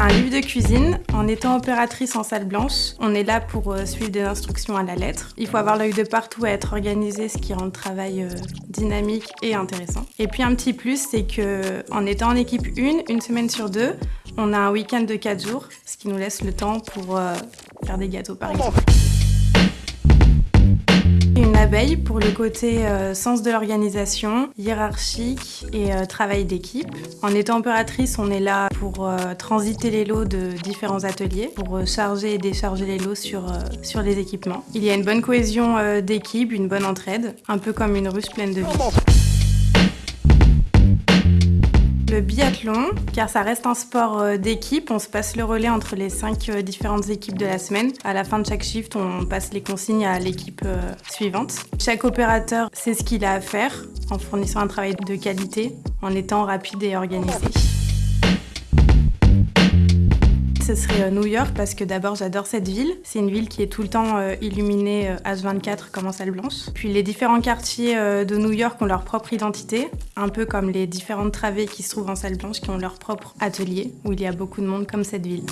Un livre de cuisine, en étant opératrice en salle blanche, on est là pour euh, suivre des instructions à la lettre. Il faut avoir l'œil de partout à être organisé, ce qui rend le travail euh, dynamique et intéressant. Et puis un petit plus, c'est que en étant en équipe une, une semaine sur deux, on a un week-end de 4 jours, ce qui nous laisse le temps pour euh, faire des gâteaux par exemple. Pour le côté euh, sens de l'organisation, hiérarchique et euh, travail d'équipe. En étant opératrice, on est là pour euh, transiter les lots de différents ateliers, pour charger et décharger les lots sur, sur les équipements. Il y a une bonne cohésion d'équipe, une bonne entraide, un peu comme une ruche pleine de vie biathlon, car ça reste un sport euh, d'équipe. On se passe le relais entre les cinq euh, différentes équipes de la semaine. À la fin de chaque shift, on passe les consignes à l'équipe euh, suivante. Chaque opérateur sait ce qu'il a à faire en fournissant un travail de qualité, en étant rapide et organisé ce serait euh, New York parce que d'abord j'adore cette ville. C'est une ville qui est tout le temps euh, illuminée H24 euh, comme en salle blanche. Puis les différents quartiers de New York ont leur propre identité, un peu comme les différentes travées qui se trouvent en salle blanche qui ont leur propre atelier où il y a beaucoup de monde comme cette ville.